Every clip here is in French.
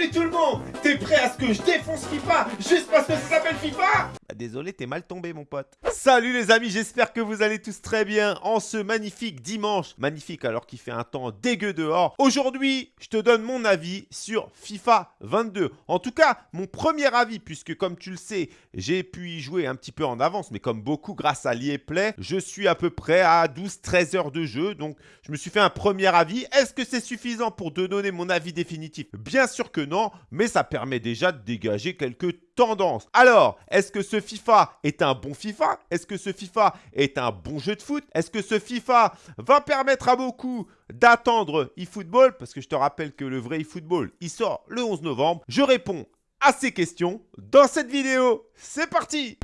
Salut tout le monde T'es prêt à ce que je défonce FIFA juste parce que ça s'appelle FIFA? Bah, Désolé, t'es mal tombé mon pote. Salut les amis, j'espère que vous allez tous très bien en ce magnifique dimanche. Magnifique alors qu'il fait un temps dégueu dehors. Aujourd'hui, je te donne mon avis sur FIFA 22. En tout cas, mon premier avis, puisque comme tu le sais, j'ai pu y jouer un petit peu en avance, mais comme beaucoup grâce à l'EA Play, je suis à peu près à 12-13 heures de jeu. Donc, je me suis fait un premier avis. Est-ce que c'est suffisant pour te donner mon avis définitif? Bien sûr que non, mais ça permet déjà de dégager quelques tendances. Alors, est-ce que ce FIFA est un bon FIFA? Est-ce que ce FIFA est un bon jeu de foot? Est-ce que ce FIFA va permettre à beaucoup d'attendre eFootball? Parce que je te rappelle que le vrai eFootball, il sort le 11 novembre. Je réponds à ces questions dans cette vidéo. C'est parti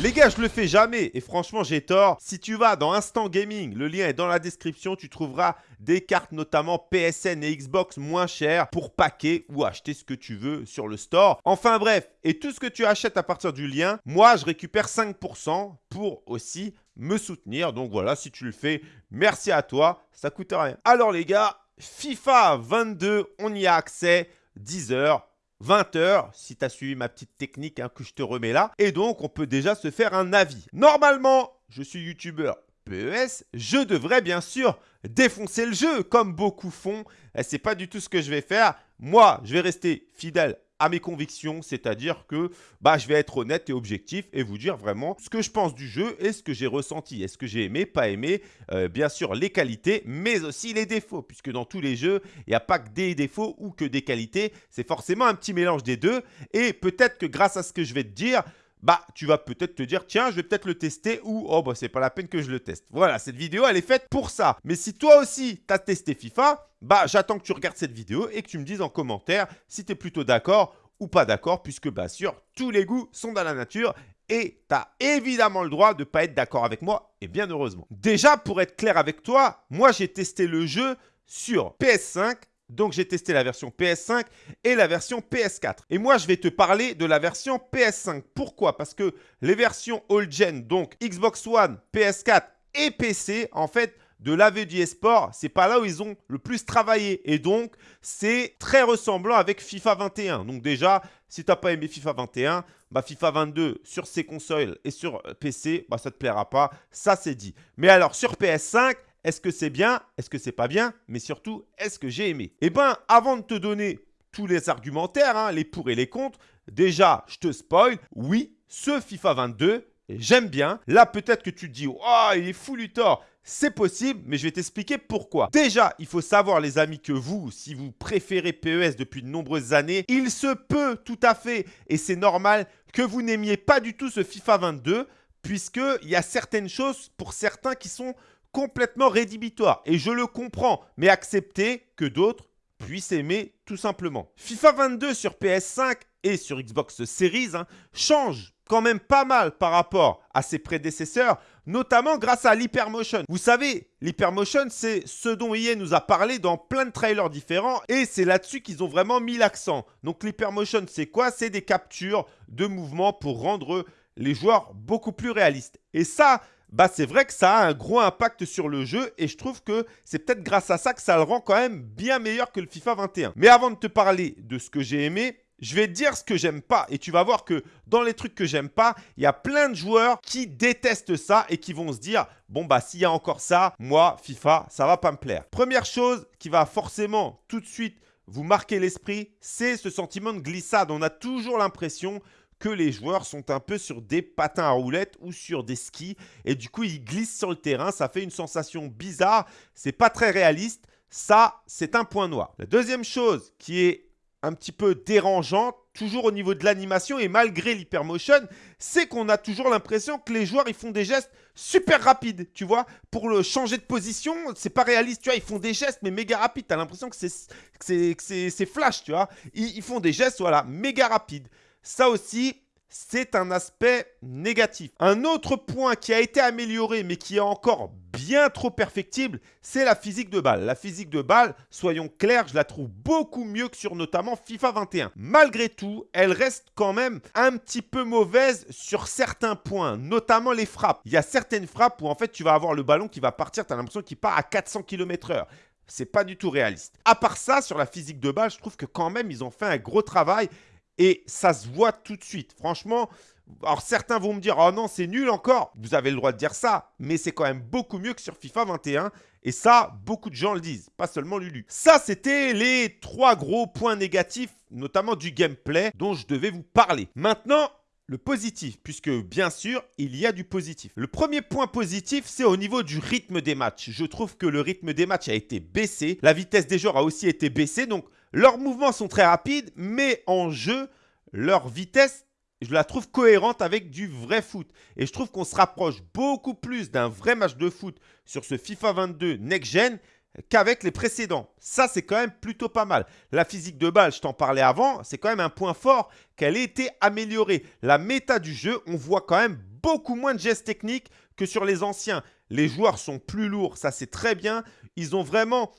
Les gars, je le fais jamais et franchement, j'ai tort. Si tu vas dans Instant Gaming, le lien est dans la description, tu trouveras des cartes notamment PSN et Xbox moins chères pour paquer ou acheter ce que tu veux sur le store. Enfin bref, et tout ce que tu achètes à partir du lien, moi, je récupère 5% pour aussi me soutenir. Donc voilà, si tu le fais, merci à toi, ça coûte rien. Alors les gars, FIFA 22, on y a accès 10 heures 20h, si tu as suivi ma petite technique hein, que je te remets là. Et donc, on peut déjà se faire un avis. Normalement, je suis youtubeur PES, je devrais bien sûr défoncer le jeu comme beaucoup font. Et c'est pas du tout ce que je vais faire. Moi, je vais rester fidèle à mes convictions, c'est-à-dire que bah, je vais être honnête et objectif et vous dire vraiment ce que je pense du jeu et ce que j'ai ressenti. Est-ce que j'ai aimé, pas aimé? Euh, Bien sûr, les qualités, mais aussi les défauts, puisque dans tous les jeux, il n'y a pas que des défauts ou que des qualités. C'est forcément un petit mélange des deux. Et peut-être que grâce à ce que je vais te dire, bah tu vas peut-être te dire tiens je vais peut-être le tester ou oh bah c'est pas la peine que je le teste. Voilà, cette vidéo elle est faite pour ça. Mais si toi aussi tu as testé FIFA, bah j'attends que tu regardes cette vidéo et que tu me dises en commentaire si tu es plutôt d'accord ou pas d'accord puisque bien sûr tous les goûts sont dans la nature et tu as évidemment le droit de pas être d'accord avec moi et bien heureusement. Déjà pour être clair avec toi, moi j'ai testé le jeu sur PS5 donc j'ai testé la version PS5 et la version PS4. Et moi je vais te parler de la version PS5. Pourquoi? Parce que les versions all-gen, donc Xbox One, PS4 et PC, en fait, de l'AVD Sport, c'est pas là où ils ont le plus travaillé. Et donc, c'est très ressemblant avec FIFA 21. Donc déjà, si tu n'as pas aimé FIFA 21, bah FIFA 22 sur ces consoles et sur PC, bah ça te plaira pas. Ça, c'est dit. Mais alors, sur PS5, est-ce que c'est bien? Est-ce que c'est pas bien? Mais surtout, est-ce que j'ai aimé? Eh bien, avant de te donner tous les argumentaires, hein, les pour et les contre, déjà, je te spoil, oui, ce FIFA 22, j'aime bien. Là, peut-être que tu te dis, oh, il est fou Luthor. C'est possible, mais je vais t'expliquer pourquoi. Déjà, il faut savoir, les amis, que vous, si vous préférez PES depuis de nombreuses années, il se peut tout à fait, et c'est normal, que vous n'aimiez pas du tout ce FIFA 22, puisqu'il y a certaines choses pour certains qui sont complètement rédhibitoire. Et je le comprends, mais accepter que d'autres puissent aimer tout simplement. FIFA 22 sur PS5 et sur Xbox Series change quand même pas mal par rapport à ses prédécesseurs, notamment grâce à l'hypermotion. Vous savez, l'hypermotion, c'est ce dont EA nous a parlé dans plein de trailers différents et c'est là-dessus qu'ils ont vraiment mis l'accent. Donc l'hypermotion, c'est quoi? C'est des captures de mouvements pour rendre les joueurs beaucoup plus réalistes. Et ça, bah c'est vrai que ça a un gros impact sur le jeu et je trouve que c'est peut-être grâce à ça que ça le rend quand même bien meilleur que le FIFA 21. Mais avant de te parler de ce que j'ai aimé, je vais dire ce que j'aime pas et tu vas voir que dans les trucs que j'aime pas, il y a plein de joueurs qui détestent ça et qui vont se dire bon bah s'il y a encore ça, moi FIFA, ça va pas me plaire. Première chose qui va forcément tout de suite vous marquer l'esprit, c'est ce sentiment de glissade. On a toujours l'impression que les joueurs sont un peu sur des patins à roulettes ou sur des skis et du coup ils glissent sur le terrain, ça fait une sensation bizarre, c'est pas très réaliste, ça c'est un point noir. La deuxième chose qui est un petit peu dérangeante, toujours au niveau de l'animation et malgré l'hypermotion, c'est qu'on a toujours l'impression que les joueurs ils font des gestes super rapides, tu vois. Pour le changer de position, c'est pas réaliste, tu vois. Ils font des gestes mais méga rapides. Tu as l'impression que c'est flash, tu vois. Ils, ils, font des gestes, voilà, méga rapides. Ça aussi, c'est un aspect négatif. Un autre point qui a été amélioré mais qui est encore bien trop perfectible, c'est la physique de balle. La physique de balle, soyons clairs, je la trouve beaucoup mieux que sur notamment FIFA 21. Malgré tout, elle reste quand même un petit peu mauvaise sur certains points, notamment les frappes. Il y a certaines frappes où en fait tu vas avoir le ballon qui va partir, tu as l'impression qu'il part à 400 km h c'est pas du tout réaliste. À part ça, sur la physique de balle, je trouve que quand même, ils ont fait un gros travail et ça se voit tout de suite. Franchement, alors certains vont me dire, oh non, c'est nul encore. Vous avez le droit de dire ça, mais c'est quand même beaucoup mieux que sur FIFA 21. Et ça, beaucoup de gens le disent, pas seulement Lulu. Ça, c'était les trois gros points négatifs, notamment du gameplay, dont je devais vous parler. Maintenant, le positif, puisque bien sûr, il y a du positif. Le premier point positif, c'est au niveau du rythme des matchs. Je trouve que le rythme des matchs a été baissé. La vitesse des joueurs a aussi été baissée. Donc, leurs mouvements sont très rapides, mais en jeu, leur vitesse je la trouve cohérente avec du vrai foot. Et je trouve qu'on se rapproche beaucoup plus d'un vrai match de foot sur ce FIFA 22 Next Gen qu'avec les précédents. Ça, c'est quand même plutôt pas mal. La physique de balle, je t'en parlais avant, c'est quand même un point fort qu'elle ait été améliorée. La méta du jeu, on voit quand même beaucoup moins de gestes techniques que sur les anciens. Les joueurs sont plus lourds, ça c'est très bien. Ils ont vraiment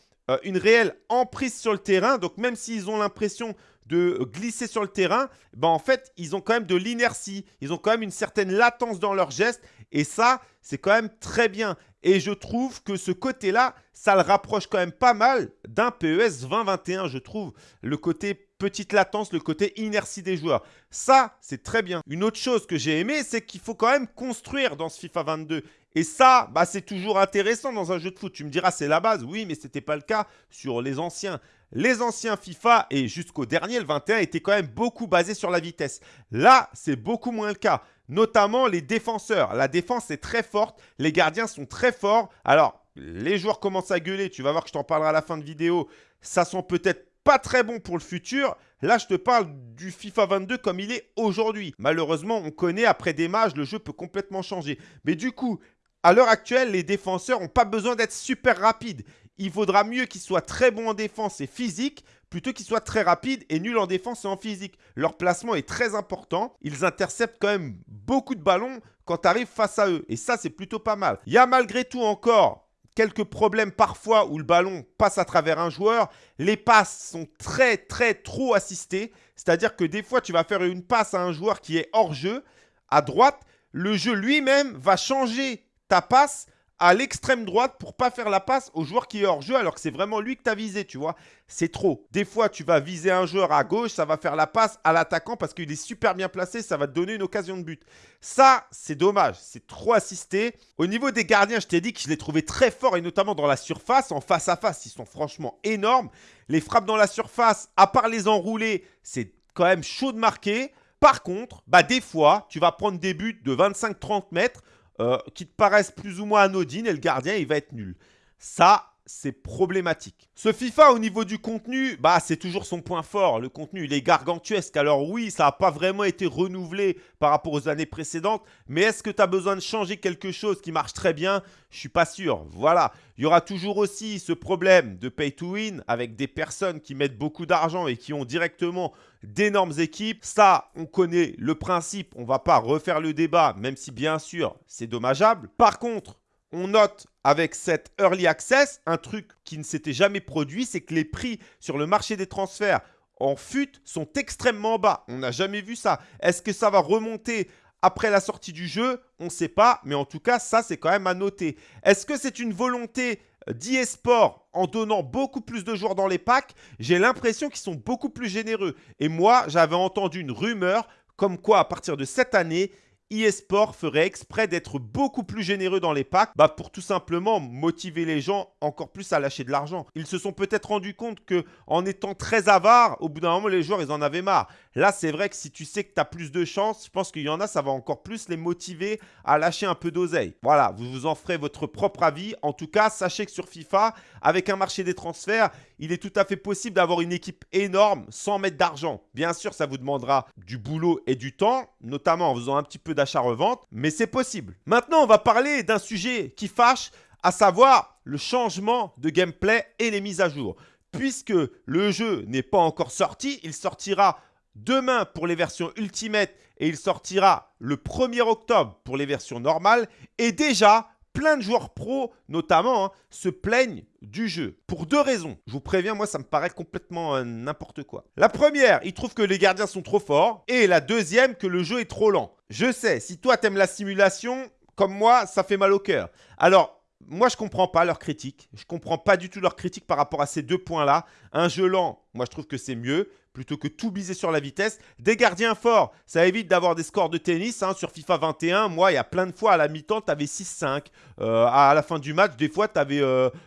une réelle emprise sur le terrain. Donc même s'ils ont l'impression de glisser sur le terrain, ben en fait, ils ont quand même de l'inertie. Ils ont quand même une certaine latence dans leurs gestes. Et ça, c'est quand même très bien. Et je trouve que ce côté-là, ça le rapproche quand même pas mal d'un PES 2021, je trouve. Le côté petite latence, le côté inertie des joueurs. Ça, c'est très bien. Une autre chose que j'ai aimé, c'est qu'il faut quand même construire dans ce FIFA 22. Et ça, bah, c'est toujours intéressant dans un jeu de foot. Tu me diras, c'est la base. Oui, mais ce n'était pas le cas sur les anciens. Les anciens FIFA et jusqu'au dernier, le 21, étaient quand même beaucoup basés sur la vitesse. Là, c'est beaucoup moins le cas. Notamment les défenseurs. La défense est très forte. Les gardiens sont très forts. Alors, les joueurs commencent à gueuler. Tu vas voir que je t'en parlerai à la fin de vidéo. Ça sent peut-être pas très bon pour le futur. Là, je te parle du FIFA 22 comme il est aujourd'hui. Malheureusement, on connaît, après des matchs, le jeu peut complètement changer. Mais du coup, à l'heure actuelle, les défenseurs n'ont pas besoin d'être super rapides. Il vaudra mieux qu'ils soient très bons en défense et physique plutôt qu'ils soient très rapides et nuls en défense et en physique. Leur placement est très important. Ils interceptent quand même beaucoup de ballons quand tu arrives face à eux. Et ça, c'est plutôt pas mal. Il y a malgré tout encore quelques problèmes parfois où le ballon passe à travers un joueur. Les passes sont très, très trop assistées. C'est-à-dire que des fois, tu vas faire une passe à un joueur qui est hors jeu, à droite. Le jeu lui-même va changer ta passe à l'extrême droite pour pas faire la passe au joueur qui est hors jeu alors que c'est vraiment lui que tu as visé, tu vois. C'est trop. Des fois, tu vas viser un joueur à gauche, ça va faire la passe à l'attaquant parce qu'il est super bien placé, ça va te donner une occasion de but. Ça, c'est dommage, c'est trop assisté. Au niveau des gardiens, je t'ai dit que je les trouvais très forts et notamment dans la surface, en face à face, ils sont franchement énormes. Les frappes dans la surface, à part les enrouler, c'est quand même chaud de marquer. Par contre, bah des fois, tu vas prendre des buts de 25-30 mètres euh, qui te paraissent plus ou moins anodines et le gardien, il va être nul. Ça, c'est problématique. Ce FIFA, au niveau du contenu, bah c'est toujours son point fort. Le contenu, il est gargantuesque. Alors oui, ça n'a pas vraiment été renouvelé par rapport aux années précédentes. Mais est-ce que tu as besoin de changer quelque chose qui marche très bien? Je suis pas sûr. Voilà. Il y aura toujours aussi ce problème de pay to win avec des personnes qui mettent beaucoup d'argent et qui ont directement d'énormes équipes. Ça, on connaît le principe. On ne va pas refaire le débat, même si bien sûr, c'est dommageable. Par contre, on note avec cette early access un truc qui ne s'était jamais produit, c'est que les prix sur le marché des transferts en FUT sont extrêmement bas. On n'a jamais vu ça. Est-ce que ça va remonter après la sortie du jeu? On ne sait pas, mais en tout cas, ça, c'est quand même à noter. Est-ce que c'est une volonté d'eSport en donnant beaucoup plus de joueurs dans les packs? J'ai l'impression qu'ils sont beaucoup plus généreux. Et moi, j'avais entendu une rumeur comme quoi, à partir de cette année, eSport ferait exprès d'être beaucoup plus généreux dans les packs bah pour tout simplement motiver les gens encore plus à lâcher de l'argent. Ils se sont peut-être rendus compte que en étant très avares, au bout d'un moment, les joueurs, ils en avaient marre. Là, c'est vrai que si tu sais que tu as plus de chance, je pense qu'il y en a, ça va encore plus les motiver à lâcher un peu d'oseille. Voilà, vous vous en ferez votre propre avis. En tout cas, sachez que sur FIFA, avec un marché des transferts, il est tout à fait possible d'avoir une équipe énorme sans mettre d'argent. Bien sûr, ça vous demandera du boulot et du temps, notamment en faisant un petit peu d'achat-revente, mais c'est possible. Maintenant, on va parler d'un sujet qui fâche, à savoir le changement de gameplay et les mises à jour. Puisque le jeu n'est pas encore sorti, il sortira demain pour les versions Ultimate et il sortira le 1er octobre pour les versions normales. Et déjà, plein de joueurs pros, notamment, hein, se plaignent du jeu. Pour deux raisons. Je vous préviens, moi, ça me paraît complètement euh, n'importe quoi. La première, ils trouvent que les gardiens sont trop forts. Et la deuxième, que le jeu est trop lent. Je sais, si toi, t'aimes la simulation, comme moi, ça fait mal au cœur. Alors, moi, je comprends pas leur critique. Je comprends pas du tout leur critique par rapport à ces deux points-là. Un jeu lent, moi, je trouve que c'est mieux plutôt que tout biser sur la vitesse. Des gardiens forts, ça évite d'avoir des scores de tennis. Hein. Sur FIFA 21, moi, il y a plein de fois à la mi-temps, tu avais 6-5. à la fin du match, des fois, tu avais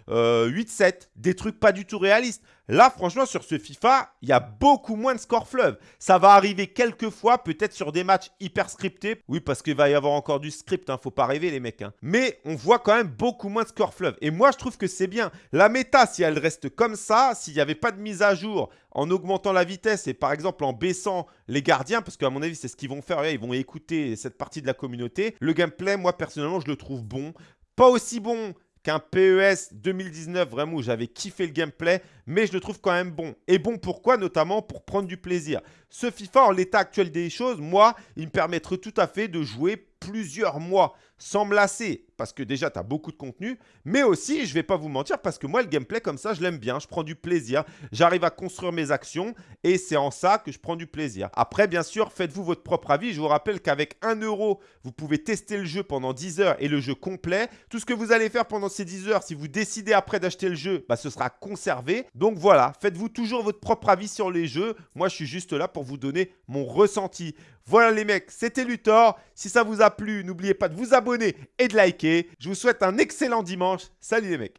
8-7. Des trucs pas du tout réalistes. Là, franchement, sur ce FIFA, il y a beaucoup moins de scores fleuve. Ça va arriver quelques fois, peut-être sur des matchs hyper scriptés. Oui, parce qu'il va y avoir encore du script, hein, faut pas rêver les mecs. Hein. Mais on voit quand même beaucoup moins de scores fleuve. Et moi, je trouve que c'est bien. La méta, si elle reste comme ça, s'il n'y avait pas de mise à jour en augmentant la vitesse et par exemple en baissant les gardiens, parce qu'à mon avis, c'est ce qu'ils vont faire. Ils vont écouter cette partie de la communauté. Le gameplay, moi, personnellement, je le trouve bon. Pas aussi bon qu'un PES 2019, vraiment, où j'avais kiffé le gameplay, mais je le trouve quand même bon. Et bon pourquoi? Notamment pour prendre du plaisir. Ce FIFA, en l'état actuel des choses, moi, il me permettrait tout à fait de jouer plusieurs mois sans me lasser, parce que déjà, tu as beaucoup de contenu, mais aussi, je vais pas vous mentir, parce que moi, le gameplay comme ça, je l'aime bien, je prends du plaisir, j'arrive à construire mes actions, et c'est en ça que je prends du plaisir. Après, bien sûr, faites-vous votre propre avis. Je vous rappelle qu'avec 1 euro, vous pouvez tester le jeu pendant 10 heures et le jeu complet. Tout ce que vous allez faire pendant ces 10 heures, si vous décidez après d'acheter le jeu, bah, ce sera conservé. Donc voilà, faites-vous toujours votre propre avis sur les jeux. Moi, je suis juste là pour vous donner mon ressenti. Voilà les mecs, c'était Luthor. Si ça vous a plu, n'oubliez pas de vous et de liker. Je vous souhaite un excellent dimanche. Salut les mecs